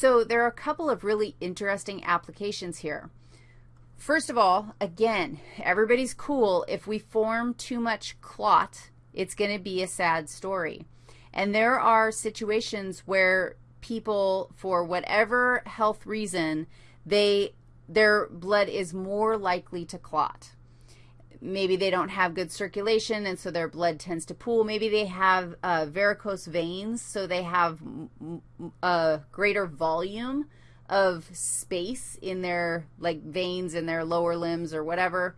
So there are a couple of really interesting applications here. First of all, again, everybody's cool. If we form too much clot, it's going to be a sad story. And there are situations where people, for whatever health reason, they their blood is more likely to clot. Maybe they don't have good circulation, and so their blood tends to pool. Maybe they have uh, varicose veins, so they have a greater volume of space in their, like, veins in their lower limbs or whatever.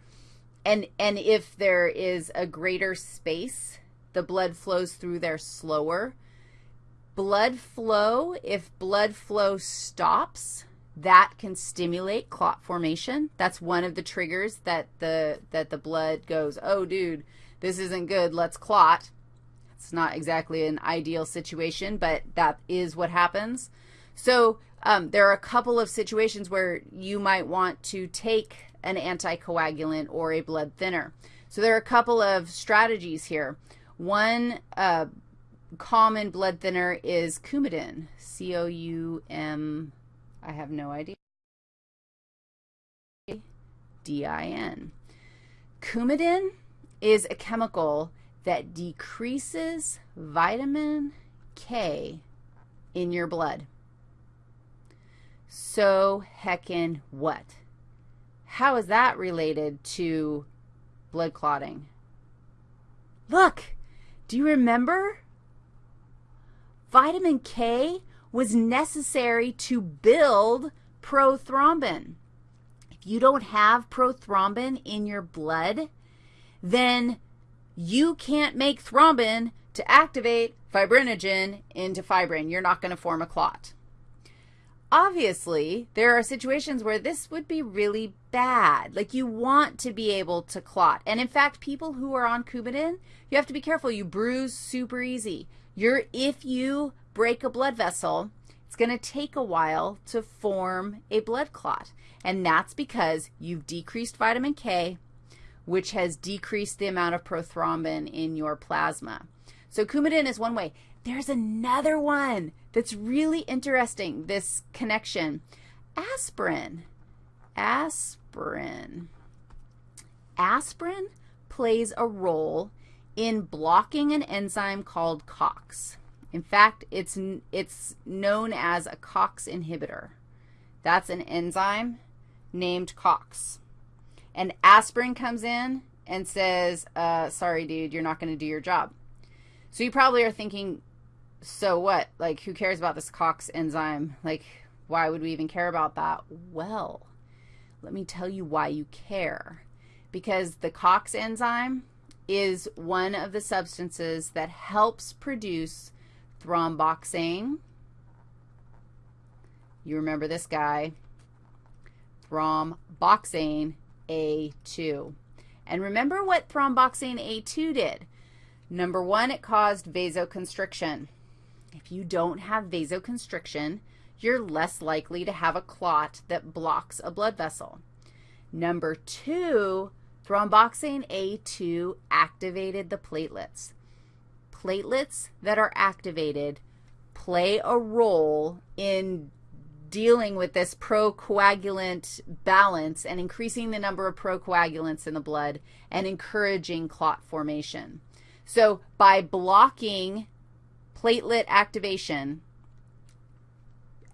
And, and if there is a greater space, the blood flows through there slower. Blood flow, if blood flow stops, that can stimulate clot formation. That's one of the triggers that the, that the blood goes, oh, dude, this isn't good, let's clot. It's not exactly an ideal situation, but that is what happens. So um, there are a couple of situations where you might want to take an anticoagulant or a blood thinner. So there are a couple of strategies here. One uh, common blood thinner is Coumadin, C-O-U-M, I have no idea. D-I-N. Coumadin is a chemical that decreases vitamin K in your blood. So heckin' what? How is that related to blood clotting? Look, do you remember? Vitamin K was necessary to build prothrombin. If you don't have prothrombin in your blood, then you can't make thrombin to activate fibrinogen into fibrin. You're not going to form a clot. Obviously, there are situations where this would be really bad. Like you want to be able to clot. And in fact, people who are on Coumadin, you have to be careful. You bruise super easy. You're, if you break a blood vessel, it's going to take a while to form a blood clot. And that's because you've decreased vitamin K, which has decreased the amount of prothrombin in your plasma. So Coumadin is one way. There's another one that's really interesting, this connection. Aspirin. Aspirin. Aspirin plays a role in blocking an enzyme called COX. In fact, it's, it's known as a COX inhibitor. That's an enzyme named COX. And aspirin comes in and says, uh, sorry, dude, you're not going to do your job. So you probably are thinking, so what? Like, who cares about this COX enzyme? Like, why would we even care about that? Well, let me tell you why you care. Because the COX enzyme is one of the substances that helps produce thromboxane. You remember this guy, thromboxane A2. And remember what thromboxane A2 did. Number one, it caused vasoconstriction. If you don't have vasoconstriction, you're less likely to have a clot that blocks a blood vessel. Number two, thromboxane A2 activated the platelets platelets that are activated play a role in dealing with this procoagulant balance and increasing the number of procoagulants in the blood and encouraging clot formation. So by blocking platelet activation,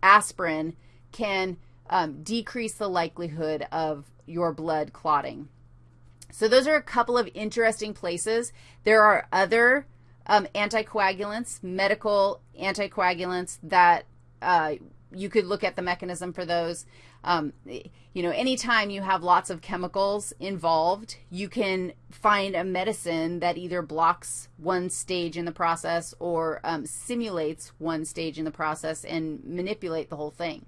aspirin can um, decrease the likelihood of your blood clotting. So those are a couple of interesting places. There are other um, anticoagulants, medical anticoagulants that uh, you could look at the mechanism for those. Um, you know, anytime you have lots of chemicals involved, you can find a medicine that either blocks one stage in the process or um, simulates one stage in the process and manipulate the whole thing.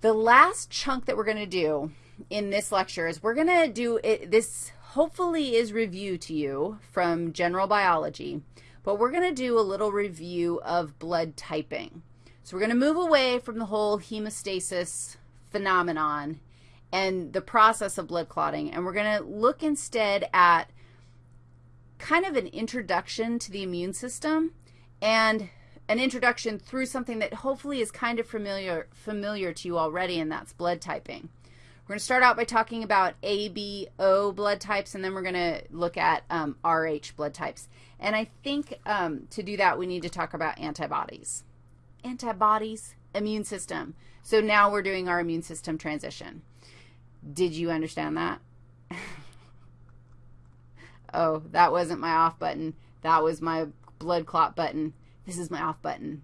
The last chunk that we're going to do in this lecture is we're going to do it, this hopefully is review to you from general biology, but we're going to do a little review of blood typing. So we're going to move away from the whole hemostasis phenomenon and the process of blood clotting, and we're going to look instead at kind of an introduction to the immune system and an introduction through something that hopefully is kind of familiar, familiar to you already, and that's blood typing. We're going to start out by talking about ABO blood types, and then we're going to look at um, RH blood types. And I think um, to do that, we need to talk about antibodies. Antibodies, immune system. So now we're doing our immune system transition. Did you understand that? oh, that wasn't my off button. That was my blood clot button. This is my off button.